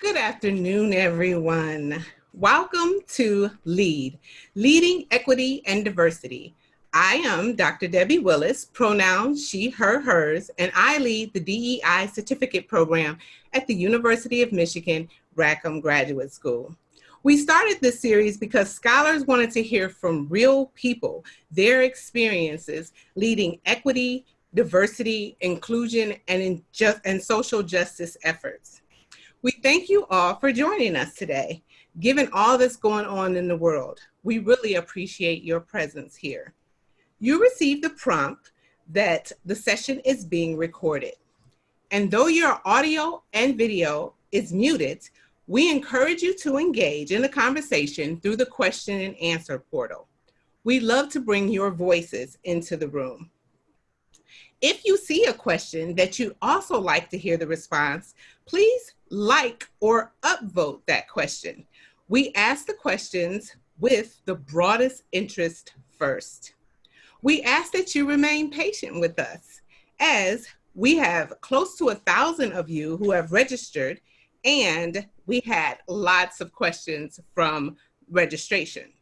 Good afternoon, everyone. Welcome to LEAD, Leading Equity and Diversity. I am Dr. Debbie Willis, pronouns she, her, hers, and I lead the DEI certificate program at the University of Michigan Rackham Graduate School. We started this series because scholars wanted to hear from real people, their experiences leading equity, diversity, inclusion, and, and social justice efforts. We thank you all for joining us today. Given all that's going on in the world, we really appreciate your presence here. You received the prompt that the session is being recorded. And though your audio and video is muted, we encourage you to engage in the conversation through the question and answer portal. We love to bring your voices into the room. If you see a question that you'd also like to hear the response, please like or upvote that question. We ask the questions with the broadest interest first. We ask that you remain patient with us as we have close to a thousand of you who have registered and we had lots of questions from registration.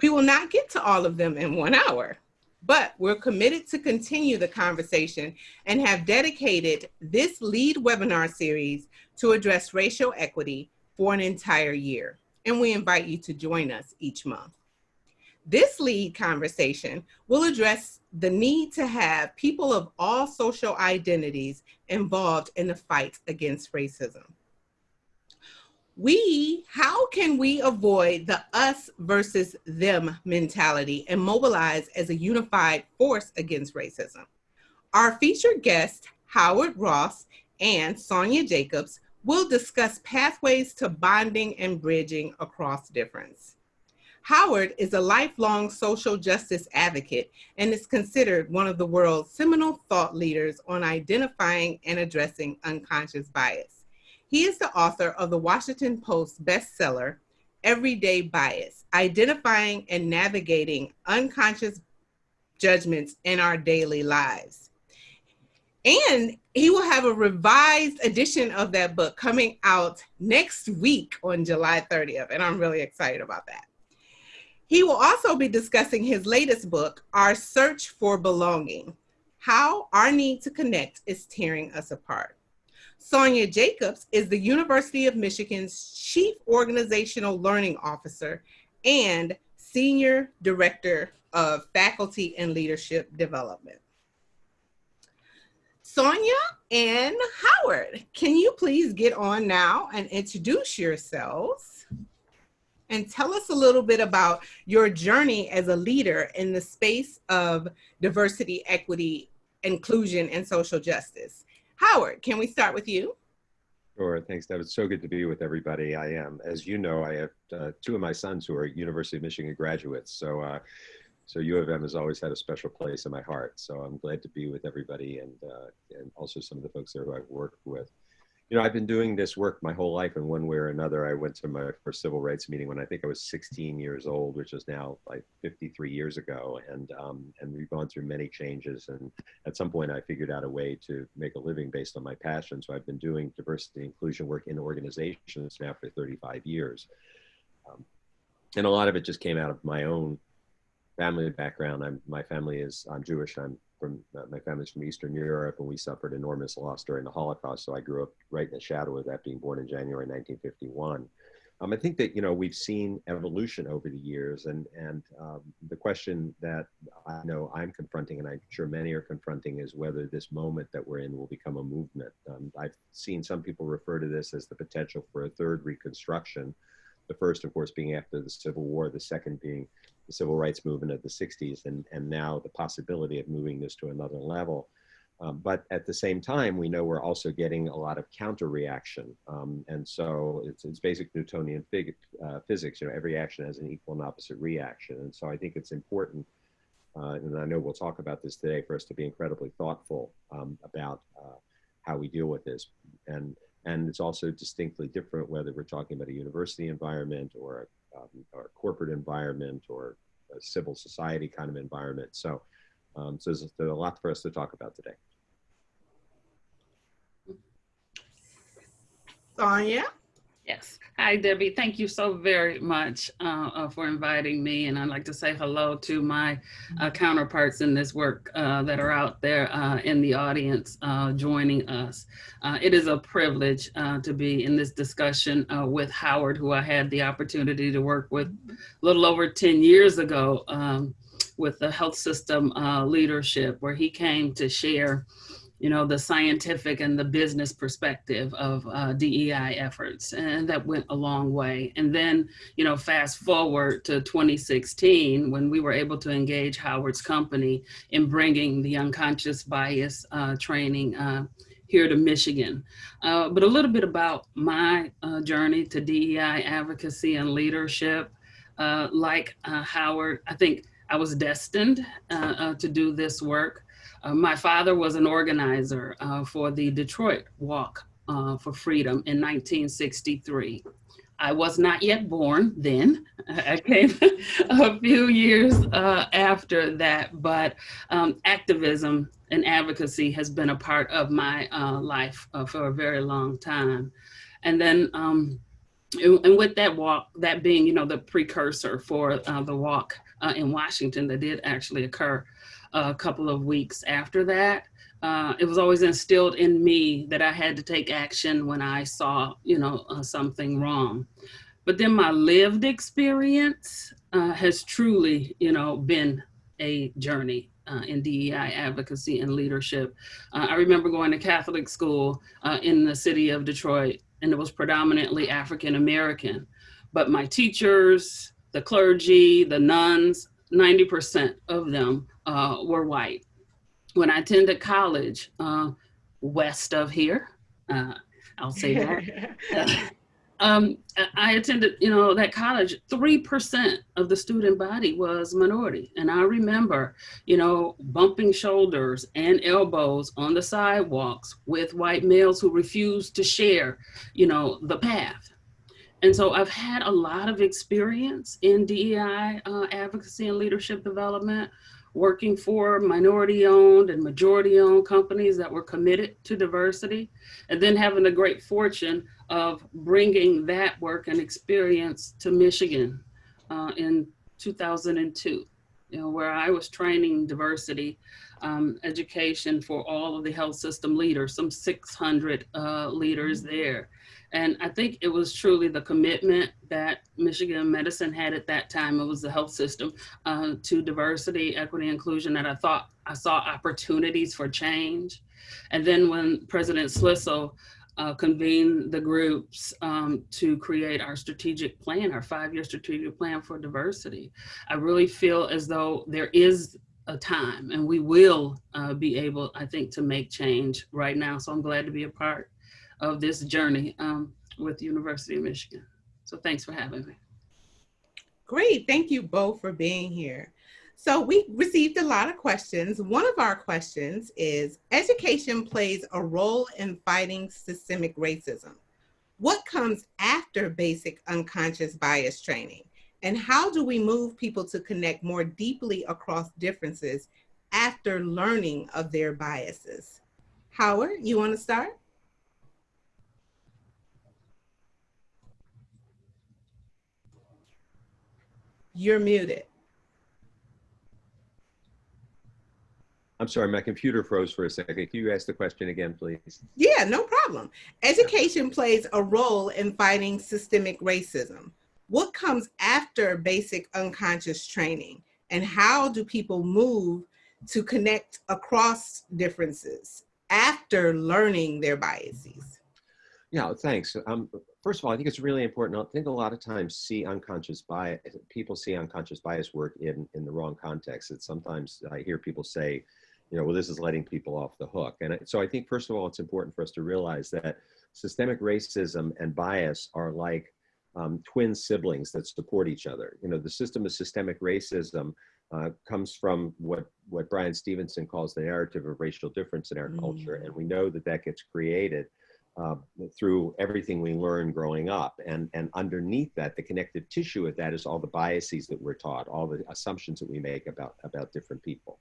We will not get to all of them in one hour. But we're committed to continue the conversation and have dedicated this lead webinar series to address racial equity for an entire year. And we invite you to join us each month. This lead conversation will address the need to have people of all social identities involved in the fight against racism we how can we avoid the us versus them mentality and mobilize as a unified force against racism? Our featured guests howard ross and sonia jacobs will discuss pathways to bonding and bridging across difference. Howard is a lifelong social justice advocate and is considered one of the world's seminal thought leaders on identifying and addressing unconscious bias he is the author of the Washington Post bestseller, Everyday Bias, Identifying and Navigating Unconscious Judgments in Our Daily Lives. And he will have a revised edition of that book coming out next week on July 30th. And I'm really excited about that. He will also be discussing his latest book, Our Search for Belonging How Our Need to Connect is Tearing Us Apart. Sonia Jacobs is the University of Michigan's Chief Organizational Learning Officer and Senior Director of Faculty and Leadership Development. Sonia and Howard, can you please get on now and introduce yourselves and tell us a little bit about your journey as a leader in the space of diversity, equity, inclusion, and social justice. Howard, can we start with you? Sure. Thanks, Deb. It's so good to be with everybody. I am. As you know, I have uh, two of my sons who are University of Michigan graduates. So, uh, so U of M has always had a special place in my heart. So I'm glad to be with everybody and, uh, and also some of the folks there who I've worked with you know, I've been doing this work my whole life in one way or another. I went to my first civil rights meeting when I think I was 16 years old, which is now like 53 years ago. And, um, and we've gone through many changes. And at some point I figured out a way to make a living based on my passion. So I've been doing diversity inclusion work in organizations now for 35 years. Um, and a lot of it just came out of my own family background. I'm, my family is, I'm Jewish. I'm from uh, my family's from Eastern Europe, and we suffered enormous loss during the Holocaust. So I grew up right in the shadow of that, being born in January 1951. Um, I think that you know we've seen evolution over the years, and and um, the question that I know I'm confronting, and I'm sure many are confronting, is whether this moment that we're in will become a movement. Um, I've seen some people refer to this as the potential for a third Reconstruction. The first, of course, being after the Civil War. The second being the civil rights movement of the 60s and, and now the possibility of moving this to another level. Um, but at the same time, we know we're also getting a lot of counter reaction. Um, and so it's, it's basic Newtonian fig, uh, physics, you know, every action has an equal and opposite reaction. And so I think it's important, uh, and I know we'll talk about this today, for us to be incredibly thoughtful um, about uh, how we deal with this. And, and it's also distinctly different whether we're talking about a university environment or um, or corporate environment or a civil society kind of environment. So, um, so there's, there's a lot for us to talk about today. Sonia, Yes. Hi, Debbie. Thank you so very much uh, uh, for inviting me. And I'd like to say hello to my uh, counterparts in this work uh, that are out there uh, in the audience uh, joining us. it is a privilege to be in this discussion with Howard, who I had the opportunity to work with a little over 10 years ago um, with the health system leadership, where he came to share you know, the scientific and the business perspective of uh, DEI efforts. And that went a long way. And then, you know, fast forward to 2016, when we were able to engage Howard's company in bringing the unconscious bias uh, training uh, here to Michigan. Uh, but a little bit about my uh, journey to DEI advocacy and leadership. Uh, like Howard, I think I was destined to do this work. Uh, my father was an organizer uh, for the Detroit Walk uh, for Freedom in 1963. I was not yet born then. I came a few years uh, after that, but um, activism and advocacy has been a part of my uh, life uh, for a very long time. And then, um, and with that walk, that being, you know, the precursor for the walk in Washington that did actually occur a couple of weeks after that. Uh, it was always instilled in me that I had to take action when I saw, you know, uh, something wrong. But then my lived experience uh, has truly, you know, been a journey uh, in DEI advocacy and leadership. Uh, I remember going to Catholic school uh, in the city of Detroit, and it was predominantly African American. But my teachers, the clergy, the nuns, 90% of them uh, were white. When I attended college uh, west of here, uh, I'll say that. um, I attended, you know, that college, 3% of the student body was minority. And I remember, you know, bumping shoulders and elbows on the sidewalks with white males who refused to share, you know, the path. And so I've had a lot of experience in DEI uh, advocacy and leadership development, working for minority owned and majority owned companies that were committed to diversity, and then having the great fortune of bringing that work and experience to Michigan uh, in 2002, you know, where I was training diversity um, education for all of the health system leaders, some 600 uh, leaders mm-hmm. there. And I think it was truly the commitment that Michigan Medicine had at that time. It was the health system uh, to diversity, equity, inclusion that I thought I saw opportunities for change. And then when President Schlissel uh, convened the groups um, to create our strategic plan, our five-year strategic plan for diversity, I really feel as though there is a time and we will uh, be able, I think, to make change right now. So I'm glad to be a part of this journey um, with the University of Michigan. So thanks for having me. Great, thank you both for being here. So we received a lot of questions. One of our questions is, education plays a role in fighting systemic racism. What comes after basic unconscious bias training? And how do we move people to connect more deeply across differences after learning of their biases? Howard, you wanna start? You're muted. I'm sorry, my computer froze for a second. Can you ask the question again, please? Yeah, no problem. Education plays a role in fighting systemic racism. What comes after basic unconscious training? And how do people move to connect across differences after learning their biases? Yeah, thanks. Um, first of all, I think it's really important. I think a lot of times see unconscious bias, people see unconscious bias work in, in the wrong context. It's sometimes I hear people say, you know, well, this is letting people off the hook. And so I think, first of all, it's important for us to realize that systemic racism and bias are like um, twin siblings that support each other. You know, the system of systemic racism uh, comes from what, what Bryan Stevenson calls the narrative of racial difference in our mm. culture. And we know that that gets created uh, through everything we learn growing up. And, and underneath that, the connective tissue of that is all the biases that we're taught, all the assumptions that we make about, about different people.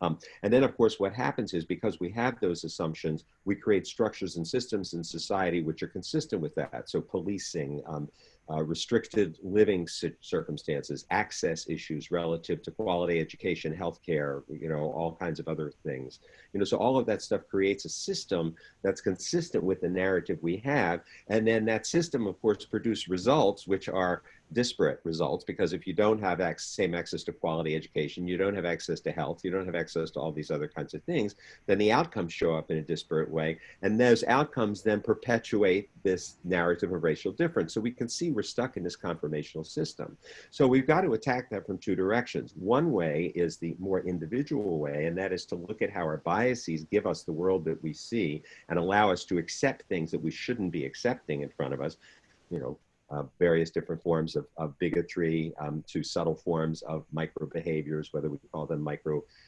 Um, and then, of course, what happens is because we have those assumptions, we create structures and systems in society which are consistent with that. So policing, um, uh, restricted living circumstances, access issues relative to quality education, healthcare, you know, all kinds of other things. You know, so all of that stuff creates a system that's consistent with the narrative we have. And then that system, of course, produce results which are disparate results because if you don't have access, same access to quality education, you don't have access to health, you don't have access to all these other kinds of things, then the outcomes show up in a disparate way. And those outcomes then perpetuate this narrative of racial difference. So we can see we're stuck in this conformational system. So we've got to attack that from two directions. One way is the more individual way, and that is to look at how our biases give us the world that we see and allow us to accept things that we shouldn't be accepting in front of us you know, uh, various different forms of, of bigotry um, to subtle forms of micro behaviors, whether we call them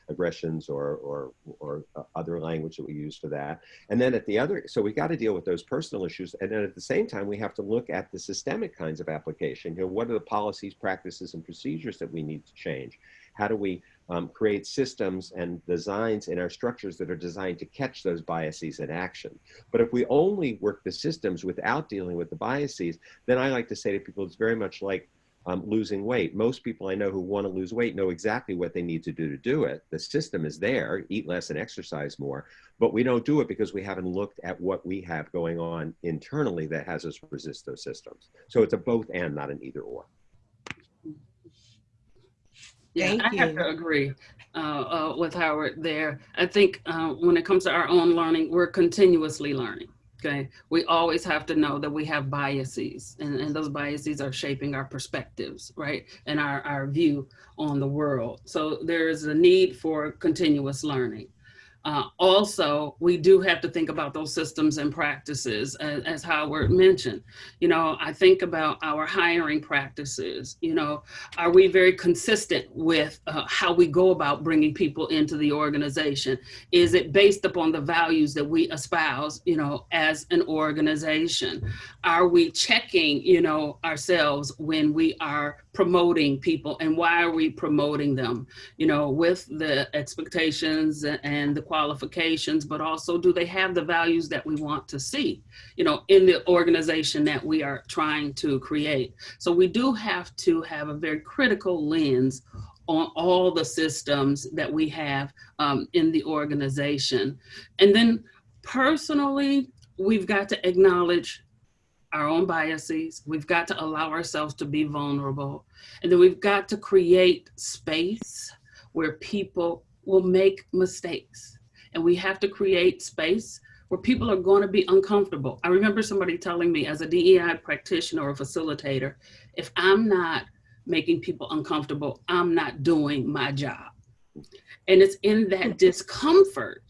microaggressions or, or, or uh, other language that we use for that. And then at the other, so we got to deal with those personal issues. And then at the same time, we have to look at the systemic kinds of application. You know, what are the policies, practices, and procedures that we need to change? How do we um, create systems and designs in our structures that are designed to catch those biases in action. But if we only work the systems without dealing with the biases, then I like to say to people, it's very much like um, losing weight. Most people I know who want to lose weight know exactly what they need to do to do it. The system is there, eat less and exercise more, but we don't do it because we haven't looked at what we have going on internally that has us resist those systems. So it's a both and, not an either or. Yeah, Thank I you. have to agree uh, uh, with Howard there. I think uh, when it comes to our own learning, we're continuously learning. Okay, we always have to know that we have biases, and, and those biases are shaping our perspectives, right, and our, our view on the world. So there is a need for continuous learning. Uh, also, we do have to think about those systems and practices as, as, Howard mentioned. You know, I think about our hiring practices, you know, are we very consistent with uh, how we go about bringing people into the organization? Is it based upon the values that we espouse, you know, as an organization? Are we checking, you know, ourselves when we are promoting people and why are we promoting them? You know with the expectations and the qualifications but also do they have the values that we want to see you know in the organization that we are trying to create? So we do have to have a very critical lens on all the systems that we have um, in the organization. And then personally we've got to acknowledge our own biases. We've got to allow ourselves to be vulnerable. And then we've got to create space where people will make mistakes. And we have to create space where people are going to be uncomfortable. I remember somebody telling me as a DEI practitioner or facilitator, if I'm not making people uncomfortable, I'm not doing my job. And it's in that discomfort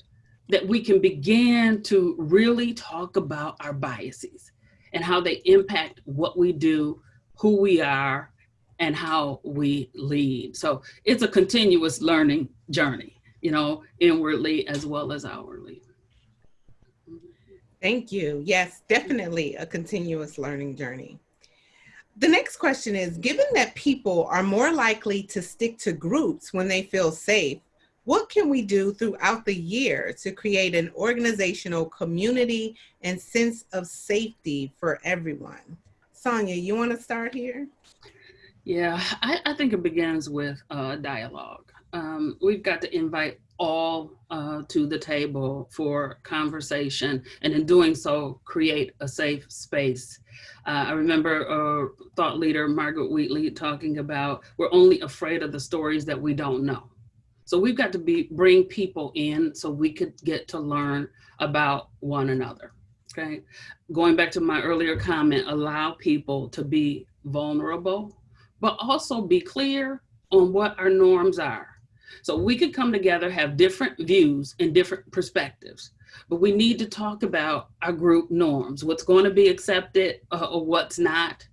that we can begin to really talk about our biases and how they impact what we do, who we are, and how we lead. So it's a continuous learning journey, you know, inwardly as well as outwardly. Thank you. Yes, definitely a continuous learning journey. The next question is, given that people are more likely to stick to groups when they feel safe, what can we do throughout the year to create an organizational community and sense of safety for everyone? Sonia, you want to start here? Yeah, I, I think it begins with uh, dialogue. Um, we've got to invite all uh, to the table for conversation and in doing so create a safe space. Uh, I remember uh, thought leader Margaret Wheatley talking about we're only afraid of the stories that we don't know. So we've got to be bring people in so we could get to learn about one another. Okay. Going back to my earlier comment, allow people to be vulnerable, but also be clear on what our norms are. So we could come together, have different views and different perspectives, but we need to talk about our group norms, what's going to be accepted uh, or what's not.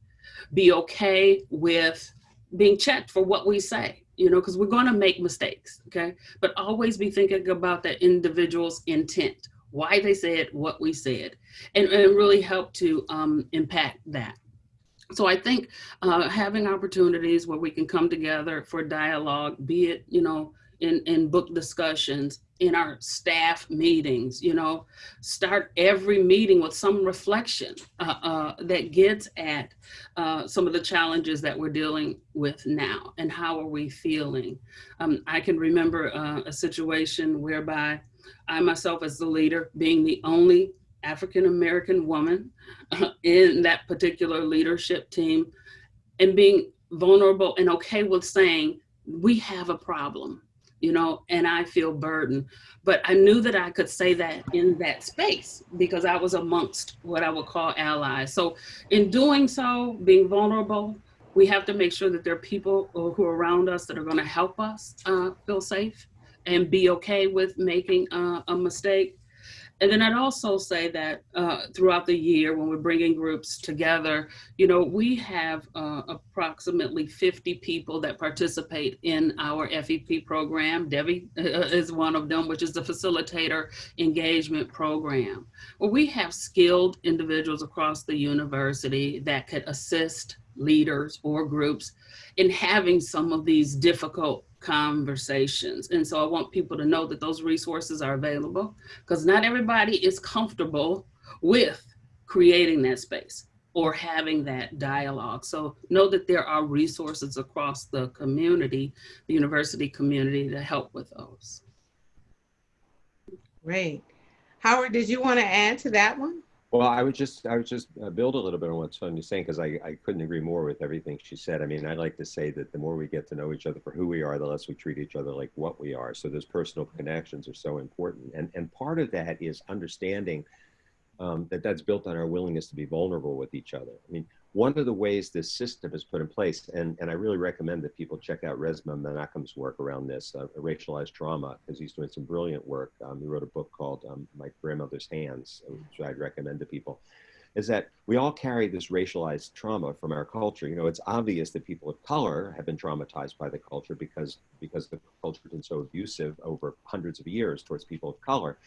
Be okay with being checked for what we say you know, because we're going to make mistakes, okay? But always be thinking about that individual's intent. why they said what we said, and, and really help to um, impact that. So I think uh, having opportunities where we can come together for dialogue, be it, you know, in, in book discussions, in our staff meetings, you know, start every meeting with some reflection uh, uh, that gets at uh, some of the challenges that we're dealing with now and how are we feeling. Um, I can remember uh, a situation whereby I myself as the leader being the only African-American woman uh, in that particular leadership team and being vulnerable and okay with saying, we have a problem you know, and I feel burdened. But I knew that I could say that in that space because I was amongst what I would call allies. So in doing so, being vulnerable, we have to make sure that there are people who are around us that are going to help us uh, feel safe and be okay with making uh, a mistake. And then I'd also say that uh, throughout the year, when we're bringing groups together, you know, we have uh, approximately 50 people that participate in our FEP program. Debbie uh, is one of them, which is the facilitator engagement program, where we have skilled individuals across the university that could assist leaders or groups in having some of these difficult conversations. And so I want people to know that those resources are available because not everybody is comfortable with creating that space or having that dialogue. So know that there are resources across the community, the university community to help with those. Great. Howard, did you want to add to that one? Well, I would just I would just uh, build a little bit on what Sonia's saying because I, I couldn't agree more with everything she said. I mean, I like to say that the more we get to know each other for who we are, the less we treat each other like what we are. So those personal connections are so important, and and part of that is understanding um, that that's built on our willingness to be vulnerable with each other. I mean, one of the ways this system is put in place, and, and I really recommend that people check out Resmaa Menakem's work around this, uh, racialized trauma, because he's doing some brilliant work. Um, he wrote a book called um, My Grandmother's Hands, which I'd recommend to people, is that we all carry this racialized trauma from our culture. You know, it's obvious that people of color have been traumatized by the culture because, because the culture has been so abusive over hundreds of years towards people of color.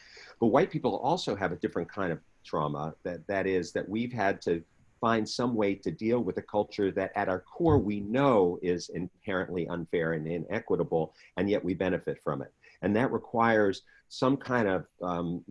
But white people also have a different kind of trauma that, that is that we've had to find some way to deal with a culture that at our core we know is inherently unfair and inequitable, and yet we benefit from it. And that requires some kind of um,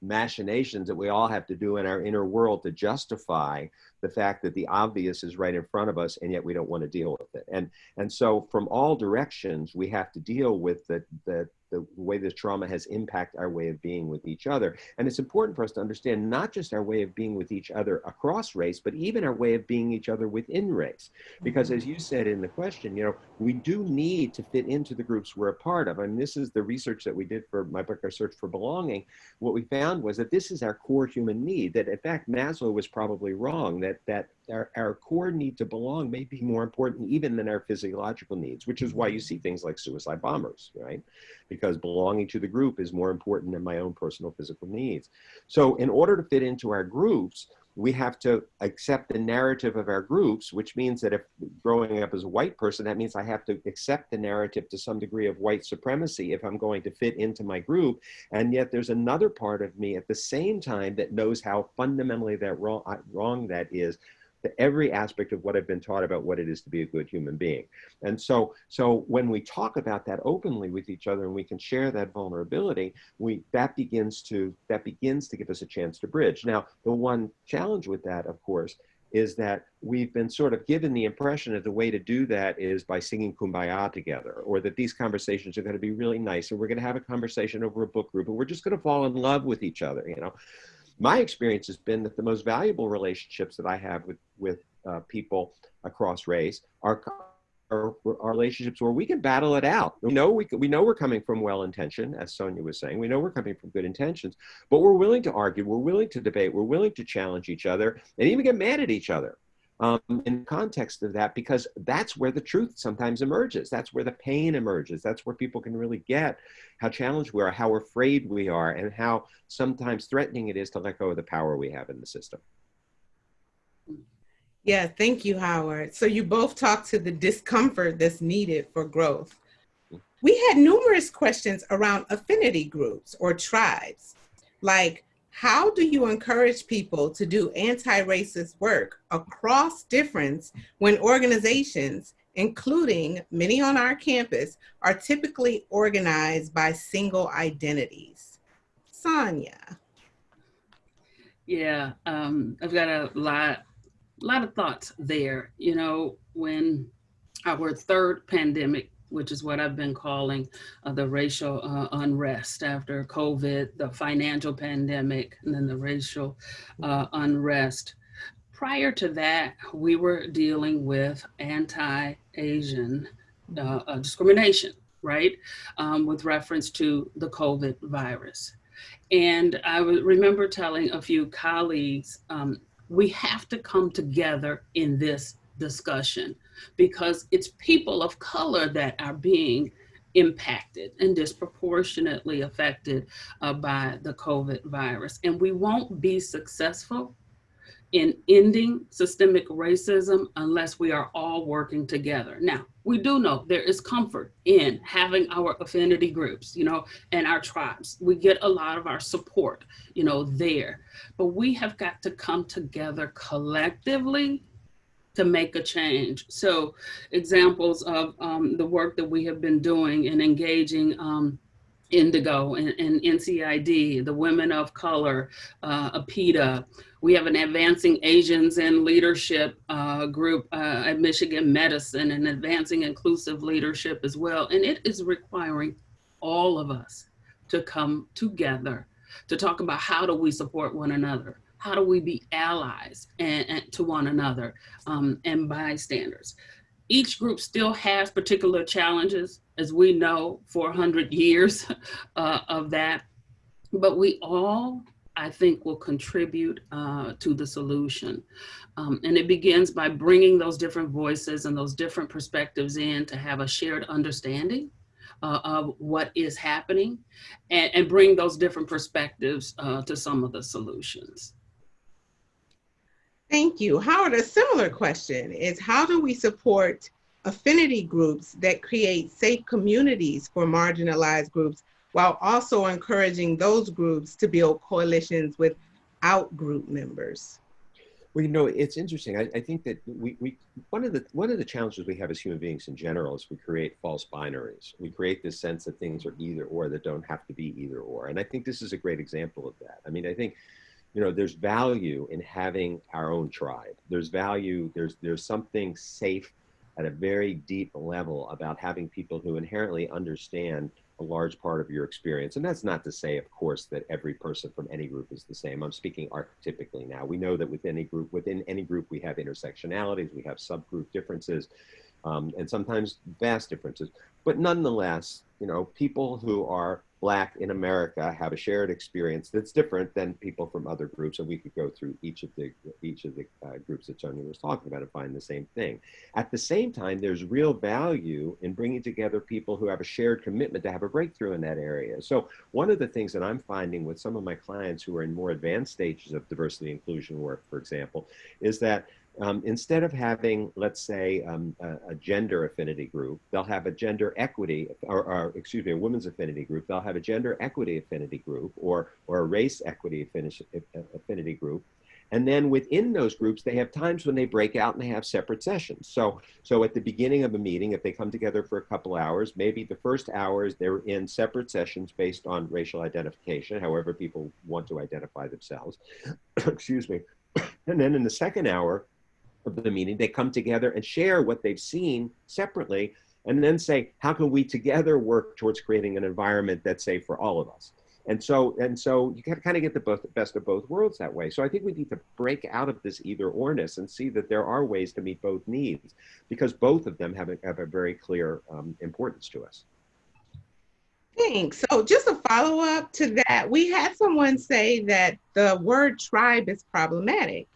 machinations that we all have to do in our inner world to justify the fact that the obvious is right in front of us and yet we don't want to deal with it. And, and so from all directions, we have to deal with the, the, the way this trauma has impacted our way of being with each other. And it's important for us to understand not just our way of being with each other across race, but even our way of being each other within race. Because mm-hmm. as you said in the question, you know, we do need to fit into the groups we're a part of. And this is the research that we did for my book, Our Search for Belonging. What we found was that this is our core human need, that in fact, Maslow was probably wrong, that, that our, our core need to belong may be more important even than our physiological needs, which is why you see things like suicide bombers, right? Because belonging to the group is more important than my own personal physical needs. So in order to fit into our groups, we have to accept the narrative of our groups, which means that if growing up as a white person, that means I have to accept the narrative to some degree of white supremacy if I'm going to fit into my group. And yet there's another part of me at the same time that knows how fundamentally that wrong, wrong that is to every aspect of what I've been taught about what it is to be a good human being. And so, so when we talk about that openly with each other and we can share that vulnerability, we that begins to that begins to give us a chance to bridge. Now, the one challenge with that, of course, is that we've been sort of given the impression that the way to do that is by singing kumbaya together, or that these conversations are going to be really nice, and we're going to have a conversation over a book group, and we're just going to fall in love with each other, you know my experience has been that the most valuable relationships that I have with, with uh, people across race are, are, are, relationships where we can battle it out. We know, we, we know we're coming from well intention, as Sonia was saying. We know we're coming from good intentions, but we're willing to argue, we're willing to debate, we're willing to challenge each other, and even get mad at each other um, in context of that because that's where the truth sometimes emerges. That's where the pain emerges. That's where people can really get how challenged we are, how afraid we are, and how sometimes threatening it is to let go of the power we have in the system. Yeah, thank you, Howard. So you both talked to the discomfort that's needed for growth. We had numerous questions around affinity groups or tribes. Like, how do you encourage people to do anti-racist work across difference when organizations, including many on our campus, are typically organized by single identities? Sonia. Yeah, um, I've got a lot, lot of thoughts there. You know, when our third pandemic which is what I've been calling uh, the racial uh, unrest after COVID, the financial pandemic, and then the racial uh, unrest. Prior to that, we were dealing with anti-Asian uh, uh, discrimination, right? Um, with reference to the COVID virus. And I remember telling a few colleagues, um, we have to come together in this discussion because it's people of color that are being impacted and disproportionately affected uh, by the COVID virus. And we won't be successful in ending systemic racism unless we are all working together. Now, we do know there is comfort in having our affinity groups, you know, and our tribes. We get a lot of our support, you know, there. But we have got to come together collectively to make a change. So examples of um, the work that we have been doing and engaging um, Indigo and, and, NCID, the Women of Color, uh. We have an Advancing Asians in Leadership uh, group uh, at Michigan Medicine and Advancing Inclusive Leadership as well. And it is requiring all of us to come together to talk about how do we support one another how do we be allies and, and to one another um, and bystanders? Each group still has particular challenges, as we know, 400 years uh, of that, but we all, I think, will contribute uh, to the solution. Um, and it begins by bringing those different voices and those different perspectives in to have a shared understanding uh, of what is happening and, and, bring those different perspectives uh, to some of the solutions. Thank you. Howard, a similar question is how do we support affinity groups that create safe communities for marginalized groups while also encouraging those groups to build coalitions with out group members? Well, you know, it's interesting. I, I, think that we, we one of the one of the challenges we have as human beings in general is we create false binaries. We create this sense that things are either or that don't have to be either or. And I think this is a great example of that. I mean, I think you know there's value in having our own tribe. There's value there's there's something safe at a very deep level about having people who inherently understand a large part of your experience. And that's not to say of course that every person from any group is the same. I'm speaking archetypically now. We know that within any group within any group we have intersectionalities we have subgroup differences um, and sometimes vast differences. But nonetheless you know people who are black in America have a shared experience that's different than people from other groups. And we could go through each of the each of the uh, groups that Sonia was talking about and find the same thing. At the same time, there's real value in bringing together people who have a shared commitment to have a breakthrough in that area. So one of the things that I'm finding with some of my clients who are in more advanced stages of diversity inclusion work, for example, is that um, instead of having, let's say, um, a, a, gender affinity group, they'll have a gender equity, or, or, excuse me, a women's affinity group. They'll have a gender equity affinity group, or or a race equity affinity group. And then within those groups, they have times when they break out and they have separate sessions. So, so at the beginning of a meeting, if they come together for a couple hours, maybe the first hours they're in separate sessions based on racial identification, however people want to identify themselves. Excuse me. And then in the second hour, of the meeting, they come together and share what they've seen separately and then say, how can we together work towards creating an environment that's safe for all of us? And so, and so you can kind of get the both, best of both worlds that way. So I think we need to break out of this either orness and see that there are ways to meet both needs because both of them have a, have a very clear um, importance to us. Thanks. So just a follow up to that, we had someone say that the word tribe is problematic.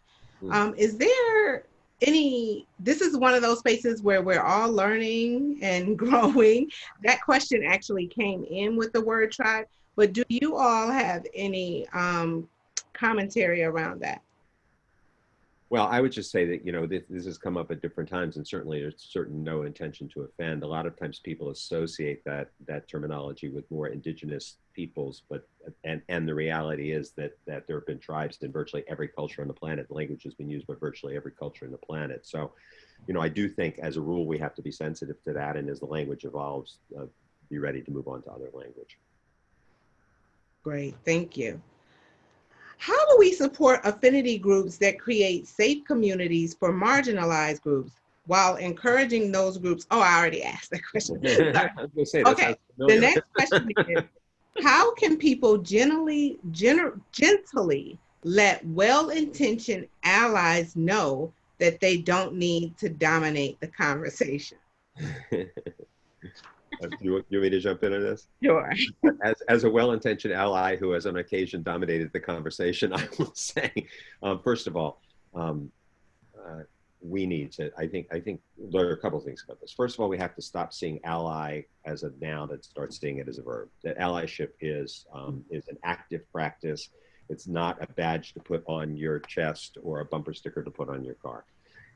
Hmm. Um, is there any this is one of those spaces where we're all learning and growing. That question actually came in with the word tribe but do you all have any um, commentary around that Well, I would just say that, you know, this, this has come up at different times and certainly there's certain no intention to offend. A lot of times people associate that, that terminology with more indigenous peoples, but, and, and the reality is that, that there have been tribes in virtually every culture on the planet. The Language has been used by virtually every culture on the planet. So, you know, I do think as a rule, we have to be sensitive to that. And as the language evolves, uh, be ready to move on to other language. Great, thank you. How do we support affinity groups that create safe communities for marginalized groups while encouraging those groups? Oh, I already asked that question. say, okay, the next question is, how can people generally, gener gently let well-intentioned allies know that they don't need to dominate the conversation? Uh, you, you want me to jump into this? Sure. As, as a well-intentioned ally who has on occasion dominated the conversation, I will say, um, first of all, um, uh, we need to, I think, I think there are a couple of things about this. First of all, we have to stop seeing ally as a noun and start seeing it as a verb. That allyship is, um, is an active practice. It's not a badge to put on your chest or a bumper sticker to put on your car.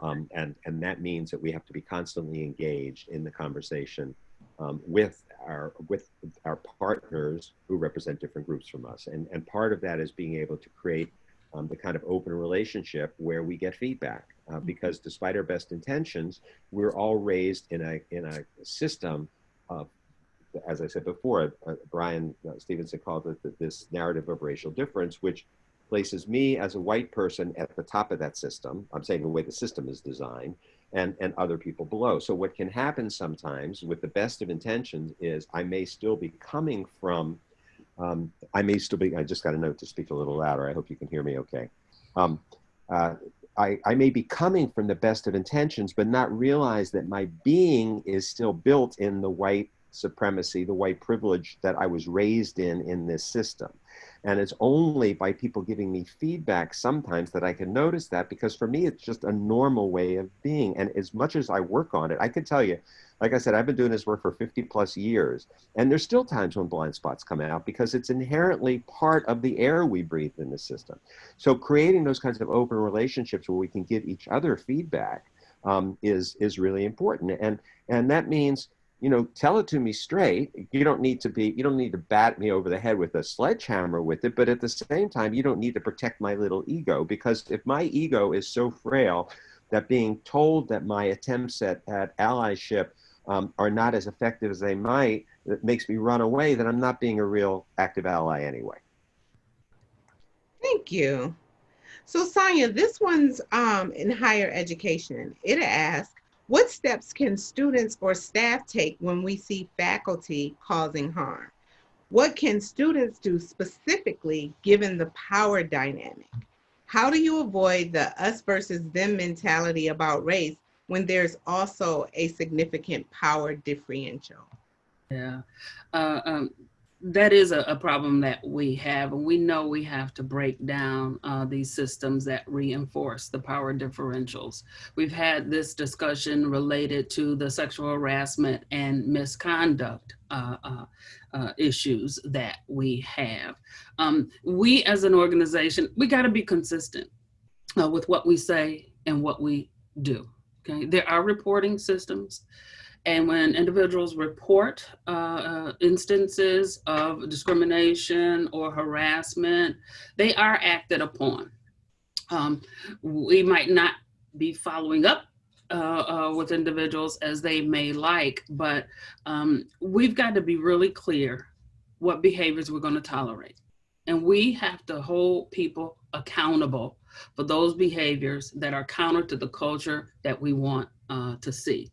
Um, and, and that means that we have to be constantly engaged in the conversation um, with our with our partners who represent different groups from us. And, and part of that is being able to create um, the kind of open relationship where we get feedback. Uh, mm-hmm. because despite our best intentions, we're all raised in a in a system of, as I said before, uh, Bryan uh, Stevenson called it this narrative of racial difference, which places me as a white person at the top of that system. I'm saying the way the system is designed, and, and other people below. So what can happen sometimes with the best of intentions is I may still be coming from, um, I may still be, I just got a note to speak a little louder. I hope you can hear me okay. Um, uh, I, I may be coming from the best of intentions, but not realize that my being is still built in the white supremacy, the white privilege that I was raised in in this system. And it's only by people giving me feedback sometimes that I can notice that because for me, it's just a normal way of being. And as much as I work on it, I can tell you, like I said, I've been doing this work for 50 plus years. And there's still times when blind spots come out because it's inherently part of the air we breathe in the system. So creating those kinds of open relationships where we can give each other feedback um, is, is really important. And, and that means you know, tell it to me straight. You don't need to be, you don't need to bat me over the head with a sledgehammer with it, but at the same time, you don't need to protect my little ego because if my ego is so frail that being told that my attempts at, at allyship um, are not as effective as they might, that makes me run away, then I'm not being a real active ally anyway. Thank you. So Sonia, this one's um, in higher education. It asks, what steps can students or staff take when we see faculty causing harm? What can students do specifically given the power dynamic? How do you avoid the us versus them mentality about race when there's also a significant power differential? Yeah, uh, um, that is a, a, problem that we have, and we know we have to break down uh, these systems that reinforce the power differentials. We've had this discussion related to the sexual harassment and misconduct uh, uh, uh issues that we have. Um, we as an organization, we gotta be consistent uh, with what we say and what we do, okay? There are reporting systems. And when individuals report uh, uh, instances of discrimination or harassment, they are acted upon. Um, we might not be following up uh, uh, with individuals as they may like, but um, we've got to be really clear what behaviors we're going to tolerate. And we have to hold people accountable for those behaviors that are counter to the culture that we want uh, to see.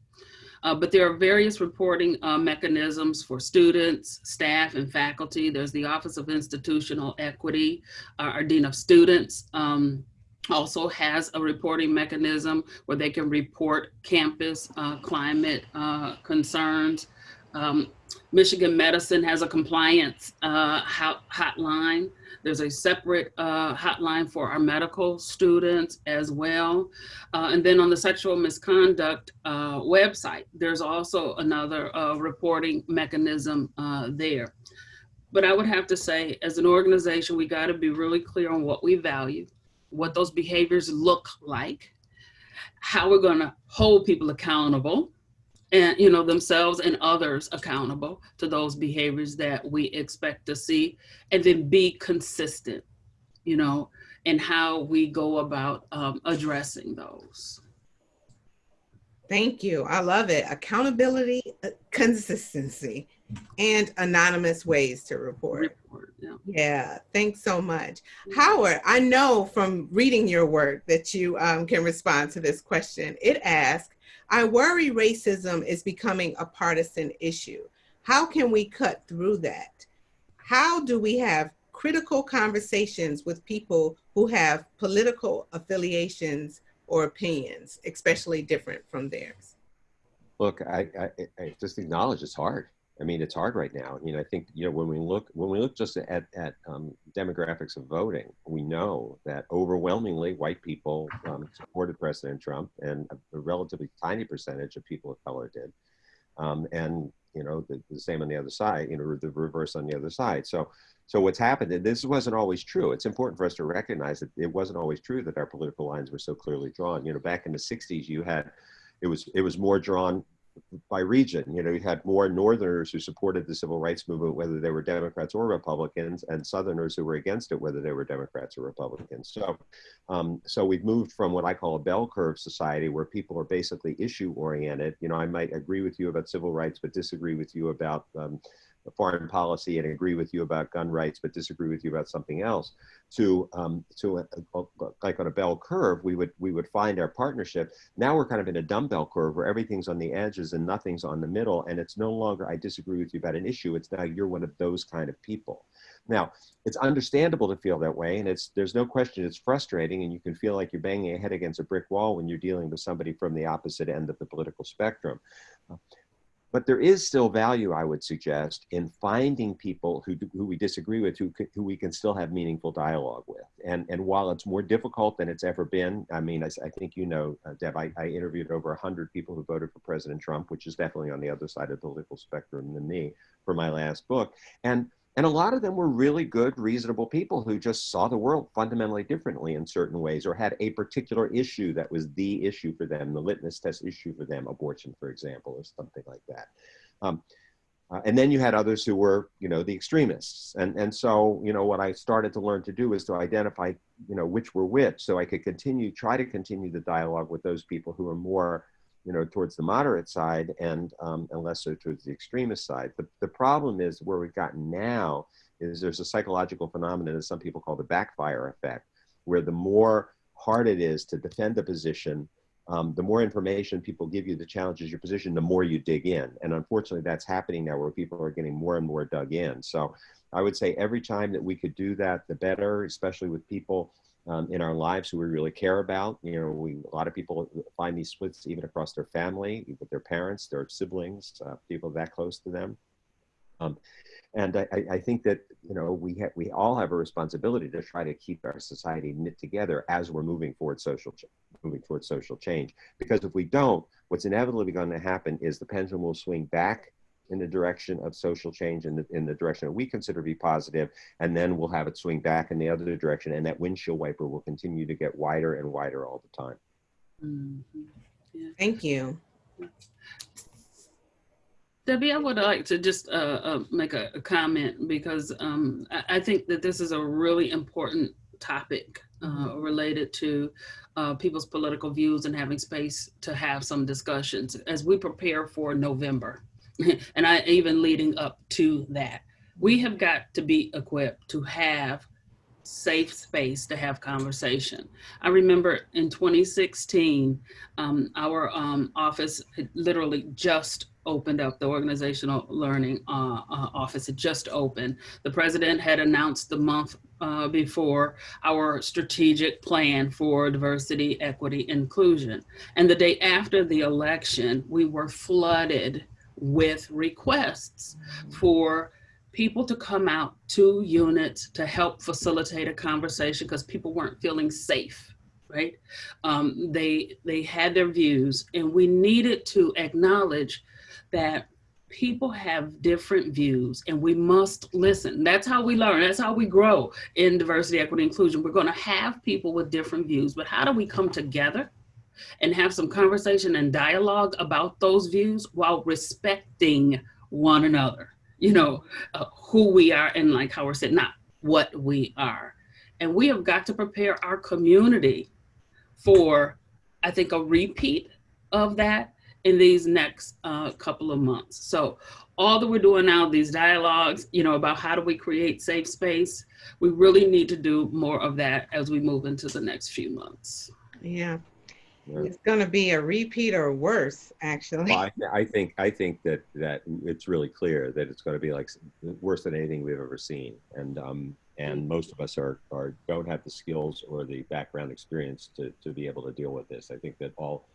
Uh, but there are various reporting uh, mechanisms for students, staff, and faculty. There's the Office of Institutional Equity, uh, our Dean of Students um, also has a reporting mechanism where they can report campus uh, climate uh, concerns. Um, Michigan Medicine has a compliance uh, hotline. There's a separate uh, hotline for our medical students as well. Uh, and then on the sexual misconduct uh, website, there's also another uh, reporting mechanism uh, there. But I would have to say, as an organization, we gotta be really clear on what we value, what those behaviors look like, how we're going to hold people accountable and you know themselves and others accountable to those behaviors that we expect to see and then be consistent you know in how we go about um, addressing those. Thank you. I love it. Accountability uh, consistency and anonymous ways to report, report yeah. yeah. thanks so much howard i know from reading your work that you um, can respond to this question it asks I worry racism is becoming a partisan issue. How can we cut through that? How do we have critical conversations with people who have political affiliations or opinions, especially different from theirs? Look, I, I, I just acknowledge it's hard. I mean, it's hard right now. You know, I think you know when we look when we look just at at um, demographics of voting, we know that overwhelmingly white people um, supported President Trump, and a, a, relatively tiny percentage of people of color did. Um, and you know, the, the, same on the other side. You know, the reverse on the other side. So, so what's happened? And this wasn't always true. It's important for us to recognize that it wasn't always true that our political lines were so clearly drawn. You know, back in the '60s, you had it was it was more drawn by region. You know, you had more Northerners who supported the civil rights movement, whether they were Democrats or Republicans, and Southerners who were against it, whether they were Democrats or Republicans. So, um, so we've moved from what I call a bell curve society, where people are basically issue oriented. You know, I might agree with you about civil rights, but disagree with you about um, foreign policy and agree with you about gun rights, but disagree with you about something else, to um, to a, a, like on a bell curve, we would we would find our partnership. Now we're kind of in a dumbbell curve where everything's on the edges and nothing's on the middle, and it's no longer I disagree with you about an issue. It's now you're one of those kind of people. Now, it's understandable to feel that way, and it's there's no question it's frustrating, and you can feel like you're banging your head against a brick wall when you're dealing with somebody from the opposite end of the political spectrum. But there is still value, I would suggest, in finding people who, who we disagree with, who, who we can still have meaningful dialogue with. And, and while it's more difficult than it's ever been, I mean, I, I think you know, uh, Deb, I, I interviewed over 100 people who voted for President Trump, which is definitely on the other side of the political spectrum than me for my last book. And and a lot of them were really good, reasonable people who just saw the world fundamentally differently in certain ways or had a particular issue that was the issue for them, the litmus test issue for them, abortion, for example, or something like that. Um, uh, and then you had others who were, you know, the extremists. And, and so, you know, what I started to learn to do is to identify, you know, which were which so I could continue, try to continue the dialogue with those people who are more you know, towards the moderate side and, um, and less so towards the extremist side. The, the problem is where we've gotten now is there's a psychological phenomenon that some people call the backfire effect, where the more hard it is to defend a position, um, the more information people give you that challenges your position, the more you dig in. And unfortunately, that's happening now where people are getting more and more dug in. So I would say every time that we could do that, the better, especially with people um, in our lives who we really care about. You know, we a lot of people find these splits even across their family, with their parents, their siblings, uh, people that close to them. Um, and I, I, think that you know we ha- we all have a responsibility to try to keep our society knit together as we're moving forward social ch- moving towards social change. Because if we don't, what's inevitably going to happen is the pendulum will swing back in the direction of social change in the, in the direction that we consider to be positive, and then we'll have it swing back in the other direction, and that windshield wiper will continue to get wider and wider all the time. Mm-hmm. Yeah. Thank you. Debbie, I would like to just uh, uh, make a, a, comment because um, I, I, think that this is a really important topic uh, mm-hmm. related to uh, people's political views and having space to have some discussions as we prepare for November. and I even leading up to that. We have got to be equipped to have safe space to have conversation. I remember in 2016, um, our um, office literally just opened up the organizational learning uh, uh, office had just opened the president had announced the month uh, before our strategic plan for diversity equity inclusion and the day after the election we were flooded with requests for people to come out to units to help facilitate a conversation because people weren't feeling safe right um, they they had their views and we needed to acknowledge that people have different views and we must listen. That's how we learn. That's how we grow in diversity, equity, inclusion. We're going to have people with different views, but how do we come together and have some conversation and dialogue about those views while respecting one another? You know, uh, who we are and like how we're said, not what we are. And we have got to prepare our community for, I think, a repeat of that in these next uh, couple of months. So all that we're doing now, these dialogues, you know, about how do we create safe space, we really need to do more of that as we move into the next few months. Yeah. It's going to be a repeat or worse, actually. Well, I, I, think I think that that it's really clear that it's going to be like worse than anything we've ever seen, and um, and most of us are, are don't have the skills or the background experience to, to be able to deal with this. I think that all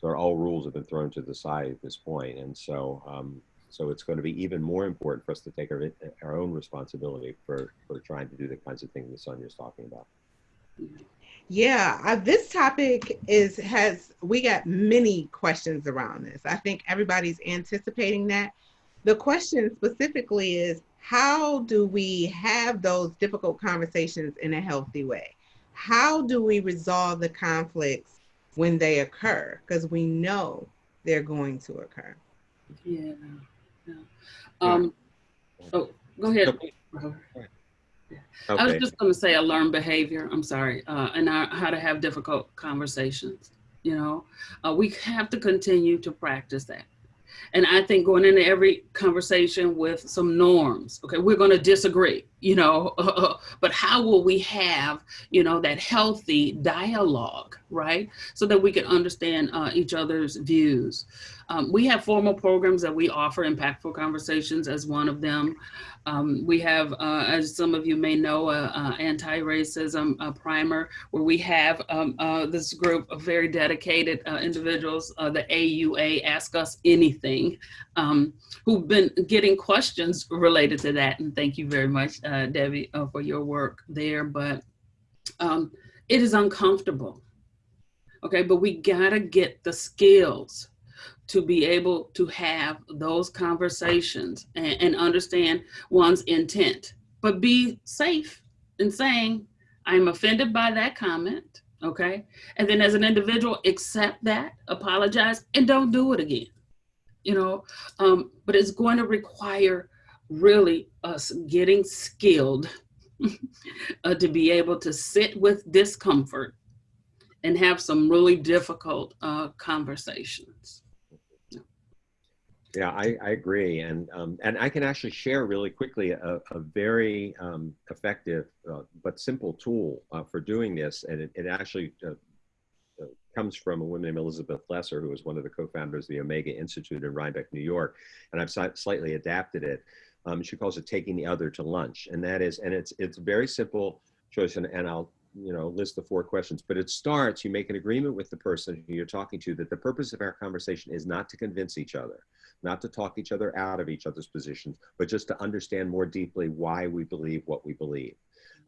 so all rules have been thrown to the side at this point, and so um, so it's going to be even more important for us to take our, our own responsibility for for trying to do the kinds of things that Sonia's talking about. Yeah, uh, this topic is has we got many questions around this. I think everybody's anticipating that. The question specifically is how do we have those difficult conversations in a healthy way? How do we resolve the conflicts when they occur because we know they're going to occur. Yeah. yeah. Um, oh, go ahead. Okay. I was just going to say a learned behavior. I'm sorry, uh, and how to have difficult conversations. You know, uh, we have to continue to practice that. And I think going into every conversation with some norms, okay, we're going to disagree, you know, but how will we have, you know, that healthy dialogue, right? So that we can understand uh, each other's views. Um, we have formal programs that we offer, Impactful Conversations as one of them. Um, we have, uh, as some of you may know, a, a anti-racism primer where we have um, uh, this group of very dedicated uh, individuals, uh, the AUA Ask Us Anything, um, who've been getting questions related to that. And thank you very much, uh, Debbie, uh, for your work there. But um, it is uncomfortable, okay? But we gotta get the skills to be able to have those conversations and, and, understand one's intent, but be safe in saying, I'm offended by that comment, okay? And then as an individual, accept that, apologize, and don't do it again, you know? Um, but it's going to require really us getting skilled uh, to be able to sit with discomfort and have some really difficult uh, conversations. Yeah, I, I agree, and um, and I can actually share really quickly a, a very um, effective uh, but simple tool uh, for doing this, and it, it actually uh, uh comes from a woman named Elizabeth Lesser, who is one of the co-founders of the Omega Institute in Rhinebeck, New York, and I've slightly adapted it. Um, she calls it "taking the other to lunch," and that is, and it's it's very simple choice, and, and I'll you know list the four questions but it starts you make an agreement with the person who you're talking to that the purpose of our conversation is not to convince each other not to talk each other out of each other's positions, but just to understand more deeply why we believe what we believe.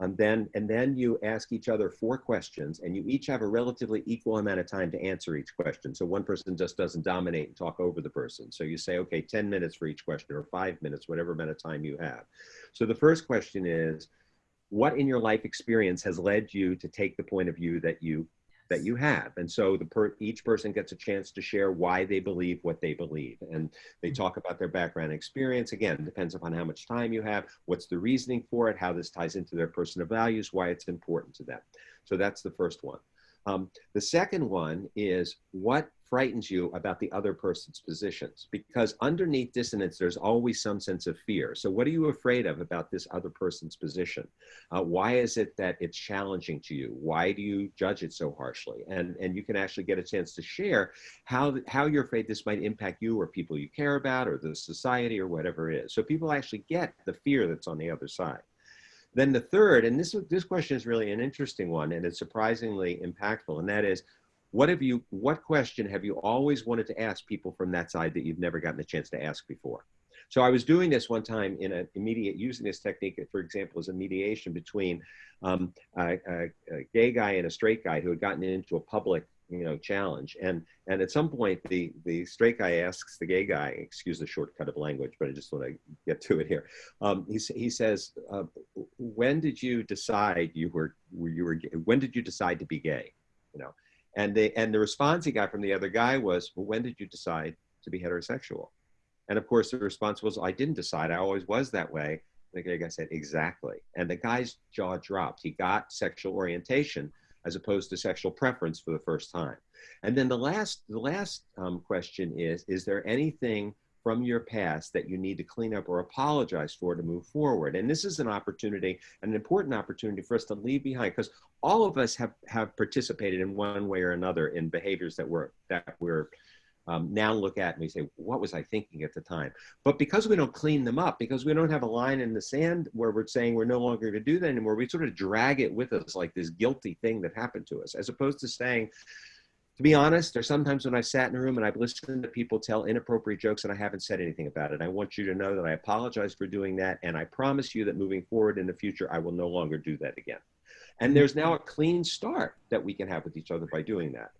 And then, and then you ask each other four questions and you each have a relatively equal amount of time to answer each question. So one person just doesn't dominate and talk over the person. So you say, okay, 10 minutes for each question or five minutes, whatever amount of time you have. So the first question is, what in your life experience has led you to take the point of view that you that you have. And so the per, each person gets a chance to share why they believe what they believe. And they mm-hmm. talk about their background experience. Again, depends upon how much time you have, what's the reasoning for it, how this ties into their personal values, why it's important to them. So that's the first one. Um, the second one is what frightens you about the other person's positions? Because underneath dissonance there's always some sense of fear. So what are you afraid of about this other person's position? Uh, why is it that it's challenging to you? Why do you judge it so harshly? And and you can actually get a chance to share how how you're afraid this might impact you or people you care about or the society or whatever it is. So people actually get the fear that's on the other side then the third, and this, this question is really an interesting one and it's surprisingly impactful, and that is, what have you, what question have you always wanted to ask people from that side that you've never gotten a chance to ask before? So I was doing this one time in an immediate, using this technique, for example, as a mediation between um, a, a, a, gay guy and a straight guy who had gotten into a public you know, challenge. And and at some point, the the straight guy asks the gay guy, excuse the shortcut of language, but I just want to get to it here. Um, he he says, uh, when did you decide you were were you were when did you decide to be gay? You know, and they and the response he got from the other guy was, well, when did you decide to be heterosexual? And of course, the response was, I didn't decide. I always was that way. The gay guy said, exactly. And the guy's jaw dropped. He got sexual orientation as opposed to sexual preference for the first time. And then the last, the last um, question is, is there anything from your past that you need to clean up or apologize for to move forward? And this is an opportunity, an important opportunity for us to leave behind because all of us have, have participated in one way or another in behaviors that we're, that we're um, now look at and we say, what was I thinking at the time? But because we don't clean them up, because we don't have a line in the sand where we're saying we're no longer going to do that anymore, we sort of drag it with us like this guilty thing that happened to us, as opposed to saying, to be honest, there's sometimes when I've sat in a room and I've listened to people tell inappropriate jokes and I haven't said anything about it. I want you to know that I apologize for doing that. And I promise you that moving forward in the future, I will no longer do that again. And there's now a clean start that we can have with each other by doing that.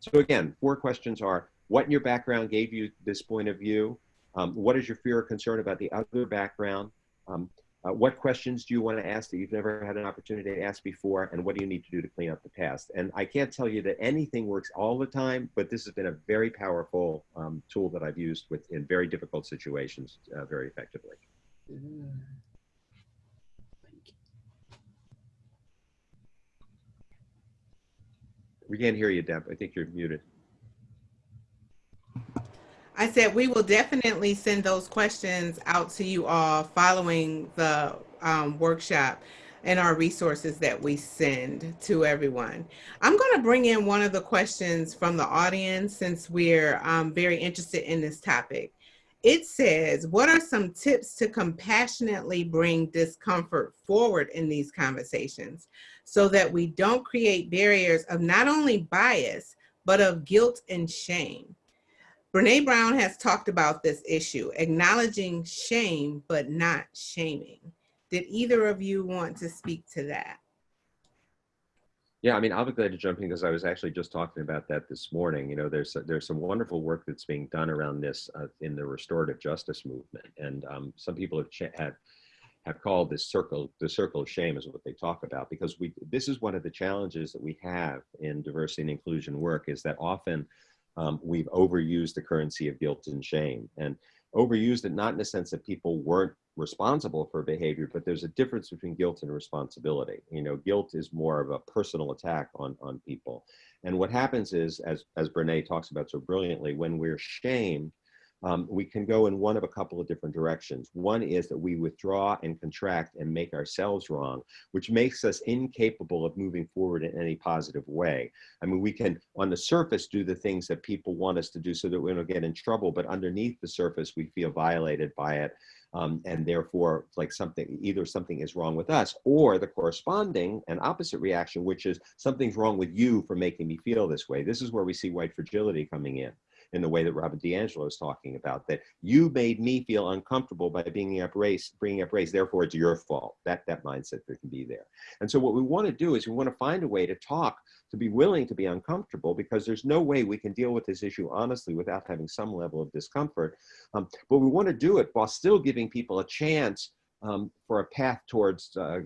So again, four questions are, what in your background gave you this point of view? Um, what is your fear or concern about the other background? Um, uh, what questions do you want to ask that you've never had an opportunity to ask before? And what do you need to do to clean up the past? And I can't tell you that anything works all the time, but this has been a very powerful um, tool that I've used with in very difficult situations uh, very effectively. We can't hear you, Deb. I think you're muted. I said we will definitely send those questions out to you all following the um, workshop and our resources that we send to everyone. I'm going to bring in one of the questions from the audience since we're um, very interested in this topic. It says, what are some tips to compassionately bring discomfort forward in these conversations so that we don't create barriers of not only bias, but of guilt and shame? Brene Brown has talked about this issue, acknowledging shame, but not shaming. Did either of you want to speak to that? Yeah, I mean, I'll be glad to jump in because I was actually just talking about that this morning. You know, there's there's some wonderful work that's being done around this uh, in the restorative justice movement, and um, some people have have have called this circle the circle of shame is what they talk about because we this is one of the challenges that we have in diversity and inclusion work is that often um, we've overused the currency of guilt and shame and overused it not in the sense that people weren't responsible for behavior, but there's a difference between guilt and responsibility. You know, guilt is more of a personal attack on, on people. And what happens is, as, as Brene talks about so brilliantly, when we're shamed, um, we can go in one of a couple of different directions. One is that we withdraw and contract and make ourselves wrong, which makes us incapable of moving forward in any positive way. I mean, we can, on the surface, do the things that people want us to do so that we don't get in trouble, but underneath the surface, we feel violated by it. Um, and therefore like something either something is wrong with us or the corresponding and opposite reaction which is something's wrong with you for making me feel this way this is where we see white fragility coming in in the way that Robin DiAngelo is talking about, that you made me feel uncomfortable by bringing up race, bringing up race, therefore it's your fault. That, that mindset that can be there. And so what we want to do is we want to find a way to talk, to be willing to be uncomfortable because there's no way we can deal with this issue honestly without having some level of discomfort. Um, but we want to do it while still giving people a chance um, for a path towards, uh,